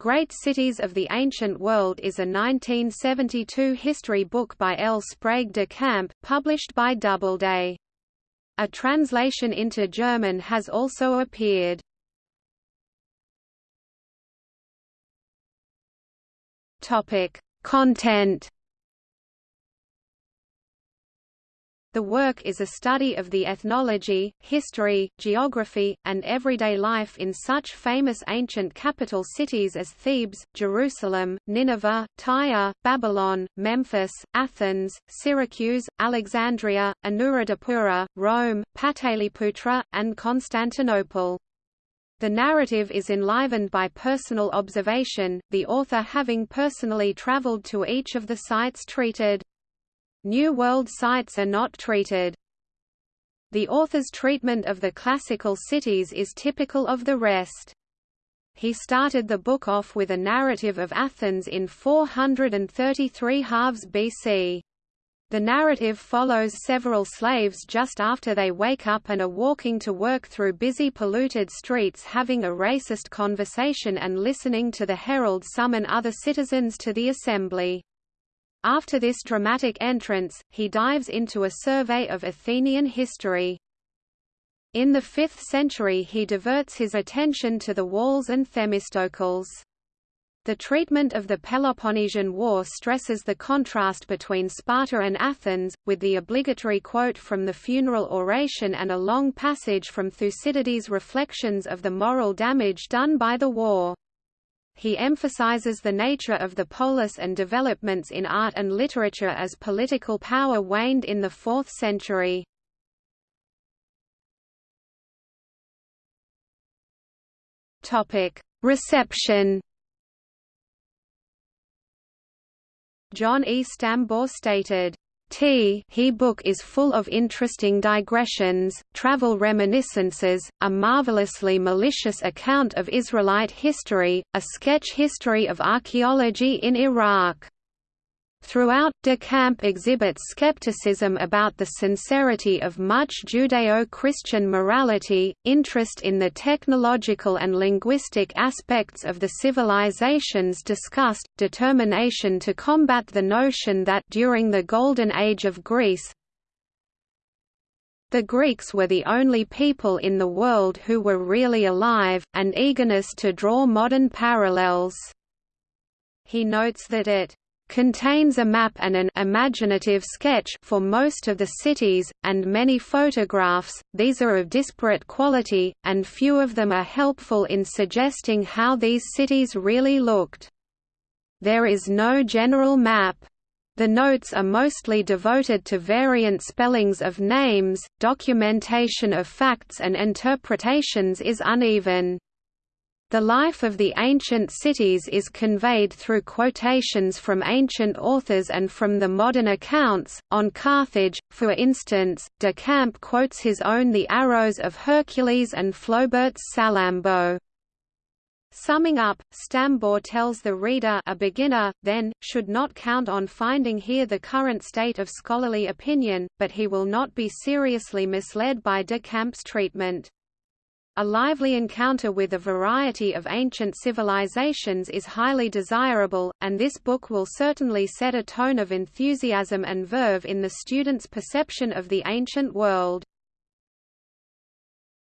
Great Cities of the Ancient World is a 1972 history book by L. Sprague de Camp, published by Doubleday. A translation into German has also appeared. Content The work is a study of the ethnology, history, geography, and everyday life in such famous ancient capital cities as Thebes, Jerusalem, Nineveh, Tyre, Babylon, Memphis, Athens, Syracuse, Alexandria, Anuradhapura, Rome, Pataliputra, and Constantinople. The narrative is enlivened by personal observation, the author having personally traveled to each of the sites treated. New World sites are not treated. The author's treatment of the classical cities is typical of the rest. He started the book off with a narrative of Athens in 433 halves BC. The narrative follows several slaves just after they wake up and are walking to work through busy polluted streets having a racist conversation and listening to the herald summon other citizens to the assembly. After this dramatic entrance, he dives into a survey of Athenian history. In the 5th century he diverts his attention to the walls and Themistocles. The treatment of the Peloponnesian War stresses the contrast between Sparta and Athens, with the obligatory quote from the funeral oration and a long passage from Thucydides' reflections of the moral damage done by the war he emphasizes the nature of the polis and developments in art and literature as political power waned in the 4th century. Reception John E. Stambaugh stated, T he book is full of interesting digressions, travel reminiscences, a marvelously malicious account of Israelite history, a sketch history of archaeology in Iraq. Throughout, De Camp exhibits skepticism about the sincerity of much Judeo-Christian morality, interest in the technological and linguistic aspects of the civilizations discussed, determination to combat the notion that during the Golden Age of Greece, the Greeks were the only people in the world who were really alive, and eagerness to draw modern parallels. He notes that it contains a map and an imaginative sketch for most of the cities, and many photographs, these are of disparate quality, and few of them are helpful in suggesting how these cities really looked. There is no general map. The notes are mostly devoted to variant spellings of names, documentation of facts and interpretations is uneven. The life of the ancient cities is conveyed through quotations from ancient authors and from the modern accounts. On Carthage, for instance, De Camp quotes his own The Arrows of Hercules and Flaubert's Salammbô. Summing up, Stambaugh tells the reader a beginner, then, should not count on finding here the current state of scholarly opinion, but he will not be seriously misled by De Camp's treatment. A lively encounter with a variety of ancient civilizations is highly desirable, and this book will certainly set a tone of enthusiasm and verve in the student's perception of the ancient world.